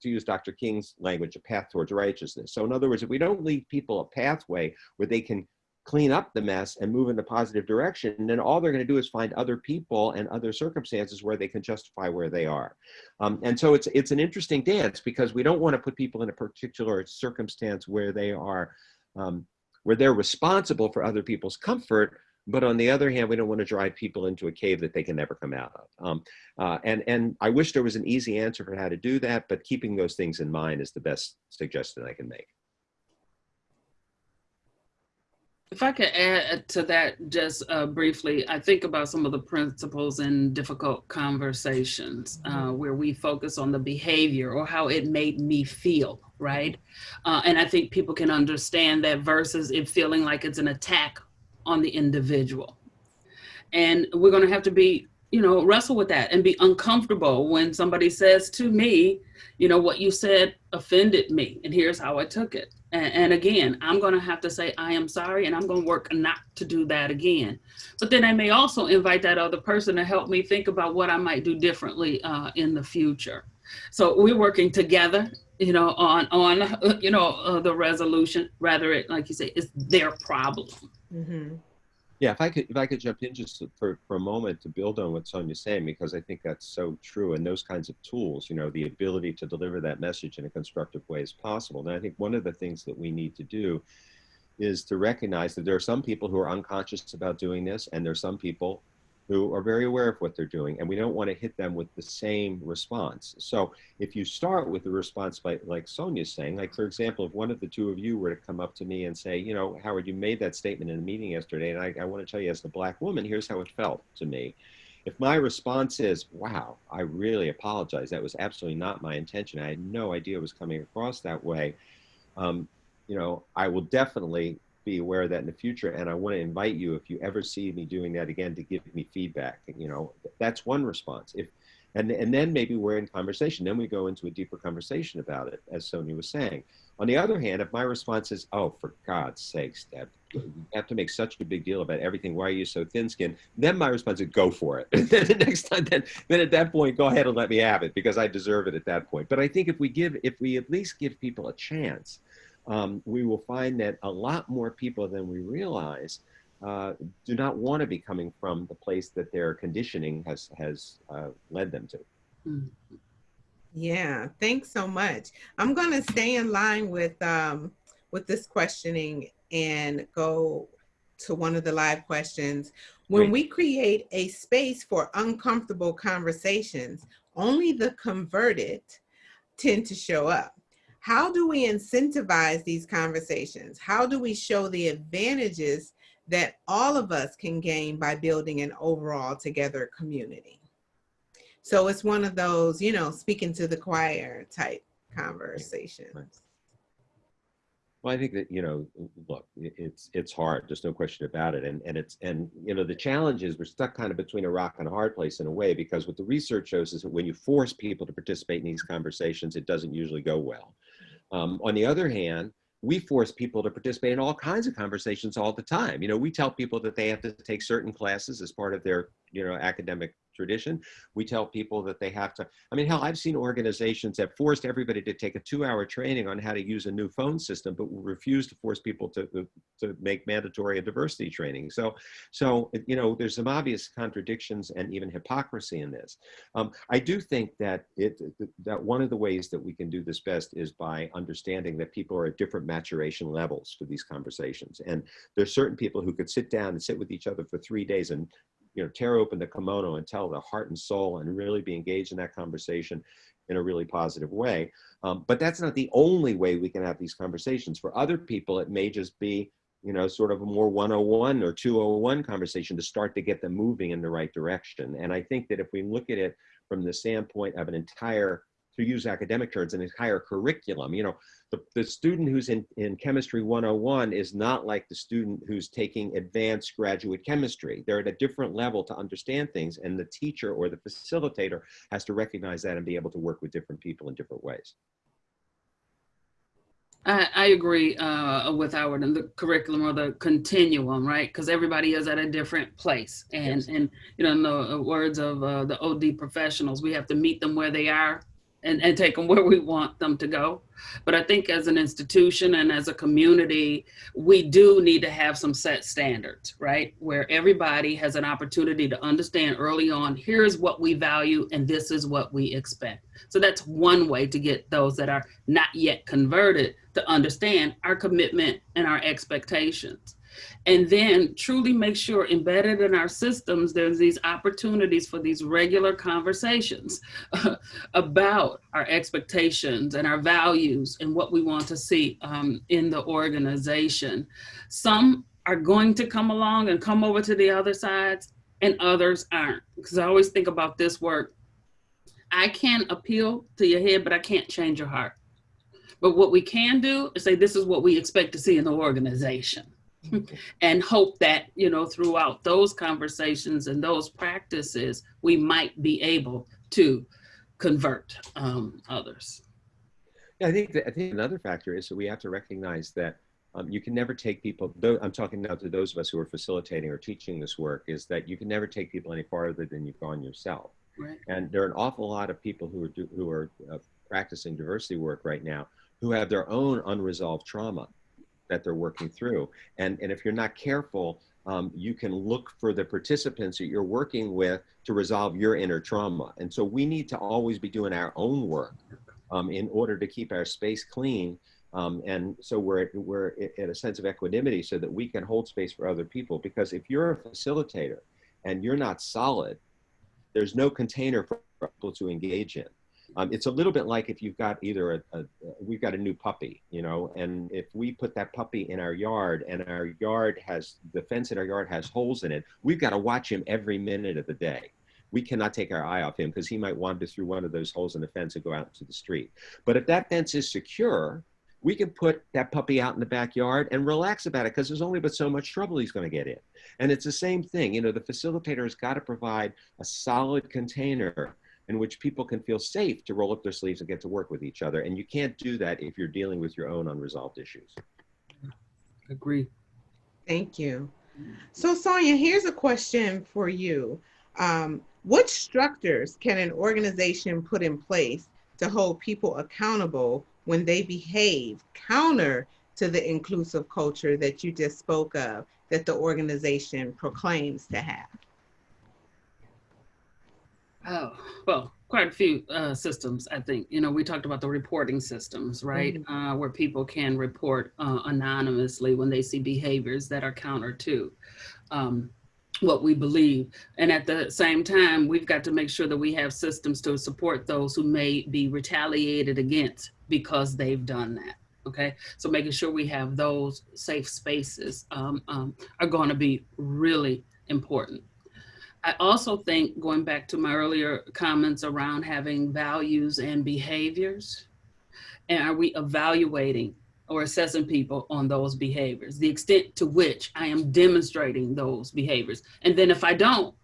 to use Dr. King's language, a path towards righteousness. So in other words, if we don't leave people a pathway where they can clean up the mess and move in the positive direction, then all they're going to do is find other people and other circumstances where they can justify where they are. Um, and so it's it's an interesting dance because we don't want to put people in a particular circumstance where they are um, where they're responsible for other people's comfort. But on the other hand, we don't want to drive people into a cave that they can never come out of. Um, uh, and, and I wish there was an easy answer for how to do that, but keeping those things in mind is the best suggestion I can make. If I could add to that just uh, briefly, I think about some of the principles in difficult conversations uh, mm-hmm. where we focus on the behavior or how it made me feel, right? Uh, and I think people can understand that versus it feeling like it's an attack on the individual. And we're going to have to be you know, wrestle with that and be uncomfortable when somebody says to me, you know, what you said offended me, and here's how I took it. And, and again, I'm going to have to say, I am sorry, and I'm going to work not to do that again. But then I may also invite that other person to help me think about what I might do differently uh, in the future. So we're working together, you know, on, on you know, uh, the resolution, rather it, like you say, it's their problem. Mm -hmm. Yeah, if I could, if I could jump in just for, for a moment to build on what Sonia's saying, because I think that's so true. And those kinds of tools, you know, the ability to deliver that message in a constructive way is possible. And I think one of the things that we need to do is to recognize that there are some people who are unconscious about doing this, and there are some people who are very aware of what they're doing and we don't want to hit them with the same response. So if you start with a response by, like Sonia's saying, like for example, if one of the two of you were to come up to me and say, you know, Howard, you made that statement in a meeting yesterday and I, I want to tell you as a black woman, here's how it felt to me. If my response is, wow, I really apologize. That was absolutely not my intention. I had no idea it was coming across that way. Um, you know, I will definitely be aware of that in the future. And I want to invite you, if you ever see me doing that again, to give me feedback. You know, that's one response. If and, and then maybe we're in conversation. Then we go into a deeper conversation about it, as Sonia was saying. On the other hand, if my response is, oh, for God's sakes, Deb, you have to make such a big deal about everything. Why are you so thin-skinned? Then my response is, go for it. Then the next time, then, then at that point, go ahead and let me have it because I deserve it at that point. But I think if we give, if we at least give people a chance, um, we will find that a lot more people than we realize uh, do not want to be coming from the place that their conditioning has, has uh, led them to. Yeah, thanks so much. I'm going to stay in line with, um, with this questioning and go to one of the live questions. When Great. we create a space for uncomfortable conversations, only the converted tend to show up how do we incentivize these conversations? How do we show the advantages that all of us can gain by building an overall together community? So it's one of those, you know, speaking to the choir type conversations. Well, I think that, you know, look, it's it's hard. There's no question about it. And and it's and you know, the challenge is we're stuck kind of between a rock and a hard place in a way, because what the research shows is that when you force people to participate in these conversations, it doesn't usually go well. Um, on the other hand, we force people to participate in all kinds of conversations all the time. You know, we tell people that they have to take certain classes as part of their, you know, academic tradition. We tell people that they have to, I mean, hell, I've seen organizations that forced everybody to take a two hour training on how to use a new phone system, but refuse to force people to, to make mandatory diversity training. So, so, you know, there's some obvious contradictions and even hypocrisy in this. Um, I do think that it, that one of the ways that we can do this best is by understanding that people are at different maturation levels for these conversations. And there's certain people who could sit down and sit with each other for three days and you know, tear open the kimono and tell the heart and soul and really be engaged in that conversation in a really positive way. Um, but that's not the only way we can have these conversations. For other people, it may just be, you know, sort of a more 101 or 201 conversation to start to get them moving in the right direction. And I think that if we look at it from the standpoint of an entire to use academic terms, an entire curriculum. You know, the, the student who's in, in Chemistry 101 is not like the student who's taking advanced graduate chemistry. They're at a different level to understand things, and the teacher or the facilitator has to recognize that and be able to work with different people in different ways. I, I agree uh, with Howard and the curriculum or the continuum, right? Because everybody is at a different place. And, yes. and you know, in the words of uh, the OD professionals, we have to meet them where they are and, and take them where we want them to go. But I think as an institution and as a community, we do need to have some set standards, right? Where everybody has an opportunity to understand early on, here's what we value and this is what we expect. So that's one way to get those that are not yet converted to understand our commitment and our expectations and then truly make sure embedded in our systems, there's these opportunities for these regular conversations about our expectations and our values and what we want to see um, in the organization. Some are going to come along and come over to the other sides and others aren't. Because I always think about this work. I can appeal to your head, but I can't change your heart. But what we can do is say, this is what we expect to see in the organization and hope that, you know, throughout those conversations and those practices, we might be able to convert um, others. Yeah, I think that, I think another factor is that we have to recognize that um, you can never take people. Though I'm talking now to those of us who are facilitating or teaching this work. Is that you can never take people any farther than you've gone yourself. Right. And there are an awful lot of people who are do, who are uh, practicing diversity work right now who have their own unresolved trauma that they're working through. And and if you're not careful, um, you can look for the participants that you're working with to resolve your inner trauma. And so we need to always be doing our own work um, in order to keep our space clean. Um, and so we're, we're in a sense of equanimity so that we can hold space for other people. Because if you're a facilitator and you're not solid, there's no container for people to engage in. Um, it's a little bit like if you've got either a, a, we've got a new puppy, you know, and if we put that puppy in our yard and our yard has the fence in our yard has holes in it, we've got to watch him every minute of the day. We cannot take our eye off him because he might wander through one of those holes in the fence and go out into the street. But if that fence is secure, we can put that puppy out in the backyard and relax about it because there's only but so much trouble he's going to get in. And it's the same thing. You know, the facilitator has got to provide a solid container in which people can feel safe to roll up their sleeves and get to work with each other. And you can't do that if you're dealing with your own unresolved issues. Agree. Thank you. So Sonia, here's a question for you. Um, what structures can an organization put in place to hold people accountable when they behave counter to the inclusive culture that you just spoke of that the organization proclaims to have? Oh, well, quite a few uh, systems, I think. You know, we talked about the reporting systems, right? Mm-hmm. Uh, where people can report uh, anonymously when they see behaviors that are counter to um, what we believe. And at the same time, we've got to make sure that we have systems to support those who may be retaliated against because they've done that. Okay, so making sure we have those safe spaces um, um, are going to be really important. I also think going back to my earlier comments around having values and behaviors, and are we evaluating or assessing people on those behaviors, the extent to which I am demonstrating those behaviors. And then if I don't,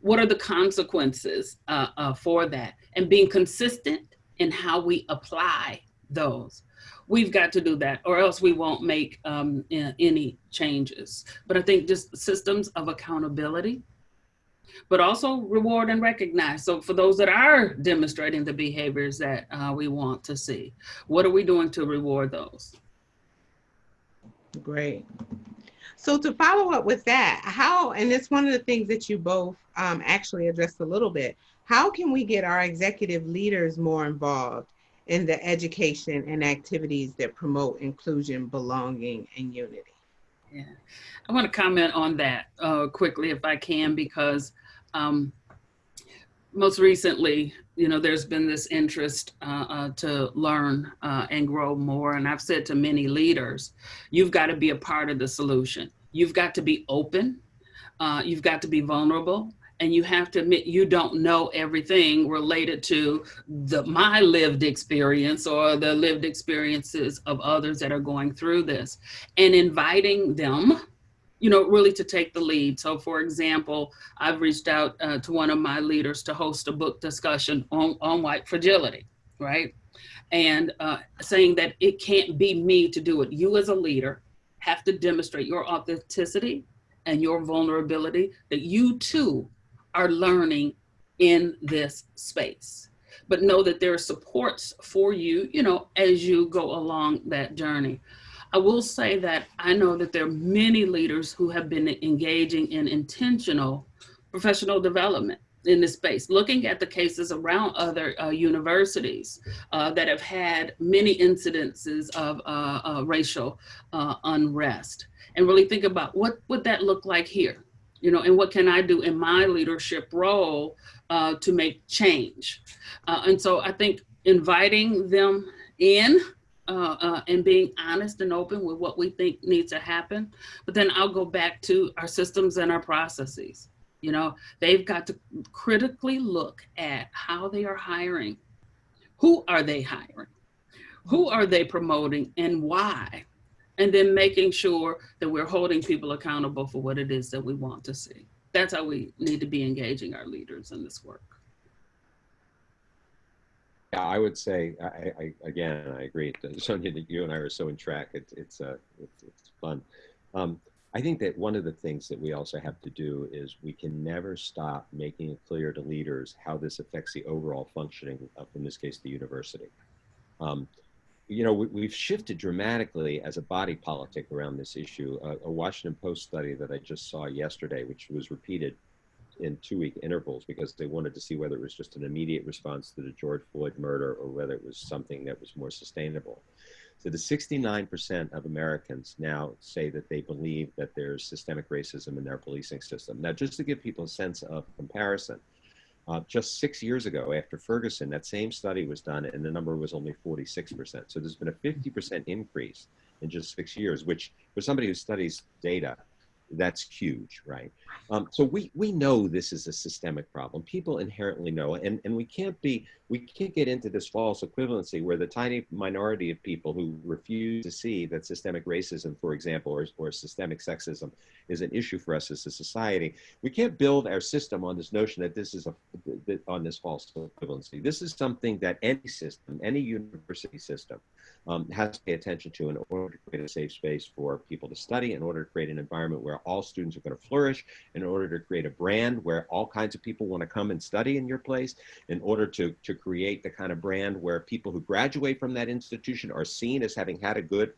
what are the consequences uh, uh, for that? And being consistent in how we apply those. We've got to do that or else we won't make um, any changes. But I think just systems of accountability, but also reward and recognize. So for those that are demonstrating the behaviors that uh, we want to see, what are we doing to reward those? Great. So to follow up with that, how, and it's one of the things that you both um, actually addressed a little bit, how can we get our executive leaders more involved in the education and activities that promote inclusion, belonging, and unity? Yeah, I want to comment on that uh, quickly if I can, because um, most recently, you know, there's been this interest uh, uh, to learn uh, and grow more. And I've said to many leaders, you've got to be a part of the solution. You've got to be open. Uh, you've got to be vulnerable. And you have to admit you don't know everything related to the my lived experience or the lived experiences of others that are going through this. And inviting them you know, really to take the lead. So for example, I've reached out uh, to one of my leaders to host a book discussion on, on white fragility, right? And uh, saying that it can't be me to do it. You as a leader have to demonstrate your authenticity and your vulnerability that you too are learning in this space. But know that there are supports for you, you know, as you go along that journey. I will say that I know that there are many leaders who have been engaging in intentional professional development in this space, looking at the cases around other uh, universities uh, that have had many incidences of uh, uh racial uh, unrest and really think about what would that look like here? You know, and what can I do in my leadership role uh, to make change? and so I think inviting them in uh, uh, and being honest and open with what we think needs to happen. But then I'll go back to our systems and our processes. You know, they've got to critically look at how they are hiring. Who are they hiring? Who are they promoting and why? And then making sure that we're holding people accountable for what it is that we want to see. That's how we need to be engaging our leaders in this work. Yeah, I would say, I, I, again, I agree. Sonia, that you and I are so in track. It's, it's, uh, it's, it's fun. Um, I think that one of the things that we also have to do is we can never stop making it clear to leaders how this affects the overall functioning of, in this case, the university. Um, you know, we, have shifted dramatically as a body politic around this issue. Uh, a Washington Post study that I just saw yesterday, which was repeated in two week intervals because they wanted to see whether it was just an immediate response to the George Floyd murder or whether it was something that was more sustainable. So the 69% of Americans now say that they believe that there's systemic racism in their policing system. Now, just to give people a sense of comparison, uh, just six years ago after Ferguson, that same study was done and the number was only 46%. So there's been a 50% increase in just six years, which for somebody who studies data that's huge, right? Um, so we we know this is a systemic problem. People inherently know, and and we can't be we can't get into this false equivalency where the tiny minority of people who refuse to see that systemic racism, for example, or or systemic sexism, is an issue for us as a society. We can't build our system on this notion that this is a on this false equivalency. This is something that any system, any university system, um, has to pay attention to in order to create a safe space for people to study, in order to create an environment where all students are going to flourish, in order to create a brand where all kinds of people want to come and study in your place, in order to, to create the kind of brand where people who graduate from that institution are seen as having had a good,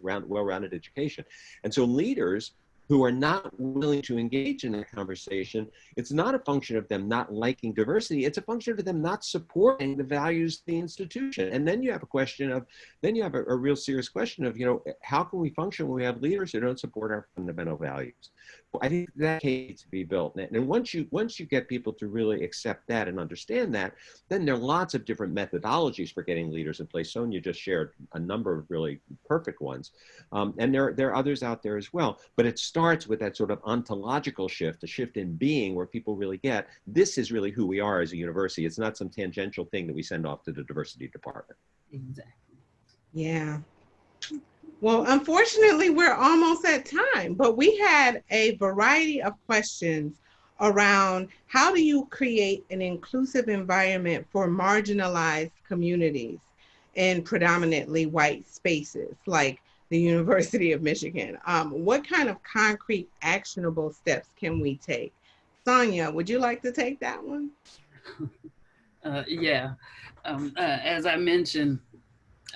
round, well-rounded education. And so leaders who are not willing to engage in that conversation, it's not a function of them not liking diversity. It's a function of them not supporting the values of the institution. And then you have a question of, then you have a, a real serious question of, you know, how can we function when we have leaders who don't support our fundamental values? I think that needs to be built. And once you once you get people to really accept that and understand that, then there are lots of different methodologies for getting leaders in place. Sonia just shared a number of really perfect ones. Um, and there, there are others out there as well. But it starts with that sort of ontological shift, a shift in being where people really get, this is really who we are as a university. It's not some tangential thing that we send off to the diversity department. Exactly. Yeah. Well, unfortunately, we're almost at time, but we had a variety of questions around how do you create an inclusive environment for marginalized communities in predominantly white spaces like the University of Michigan. Um, what kind of concrete actionable steps can we take? Sonia, would you like to take that one? Uh, yeah, um, uh, as I mentioned,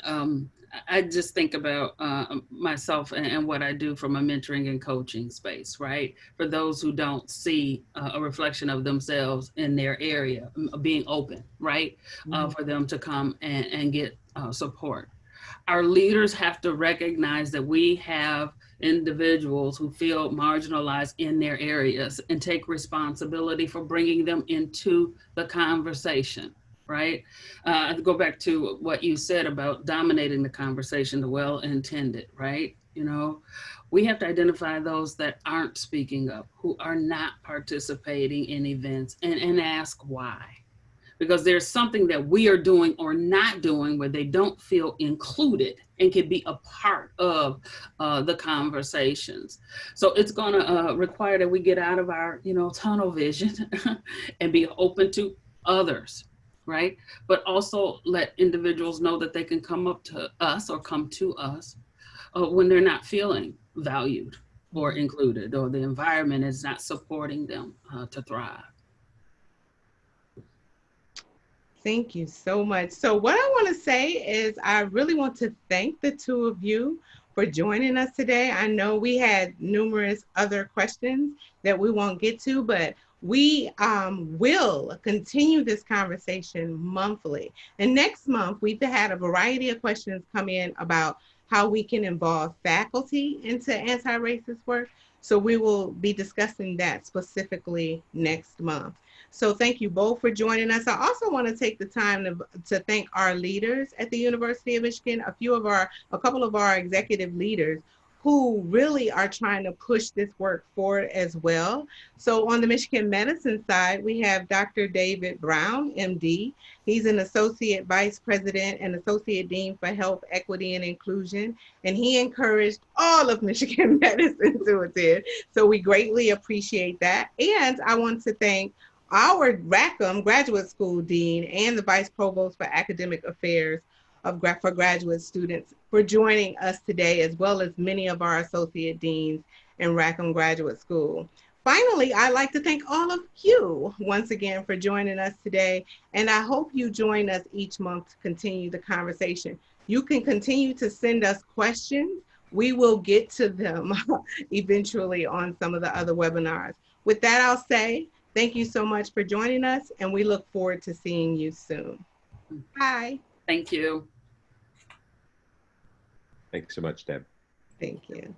um, I just think about uh, myself and, and, what I do from a mentoring and coaching space, right? For those who don't see uh, a reflection of themselves in their area, being open, right? Mm -hmm. uh, mm-hmm. for them to come and, and get uh, support. Our leaders have to recognize that we have individuals who feel marginalized in their areas and take responsibility for bringing them into the conversation right? Uh, go back to what you said about dominating the conversation, the well-intended, right? You know, we have to identify those that aren't speaking up, who are not participating in events and, and ask why. Because there's something that we are doing or not doing where they don't feel included and can be a part of uh, the conversations. So it's gonna uh, require that we get out of our, you know, tunnel vision and be open to others, right? But also let individuals know that they can come up to us or come to us uh, when they're not feeling valued or included or the environment is not supporting them uh, to thrive. Thank you so much. So what I want to say is I really want to thank the two of you for joining us today. I know we had numerous other questions that we won't get to, but we um, will continue this conversation monthly. And next month, we've had a variety of questions come in about how we can involve faculty into anti-racist work. So we will be discussing that specifically next month. So thank you both for joining us. I also want to take the time to, to thank our leaders at the University of Michigan, a few of our, a couple of our executive leaders who really are trying to push this work forward as well. So on the Michigan Medicine side, we have Dr. David Brown, MD. He's an Associate Vice President and Associate Dean for Health, Equity, and Inclusion. And he encouraged all of Michigan medicine to attend. So we greatly appreciate that. And I want to thank our Rackham Graduate School Dean and the Vice Provost for Academic Affairs of for graduate students for joining us today, as well as many of our associate deans in Rackham Graduate School. Finally, I'd like to thank all of you once again for joining us today, and I hope you join us each month to continue the conversation. You can continue to send us questions. We will get to them eventually on some of the other webinars. With that, I'll say thank you so much for joining us, and we look forward to seeing you soon. Bye. Thank you. Thanks so much, Deb. Thank you.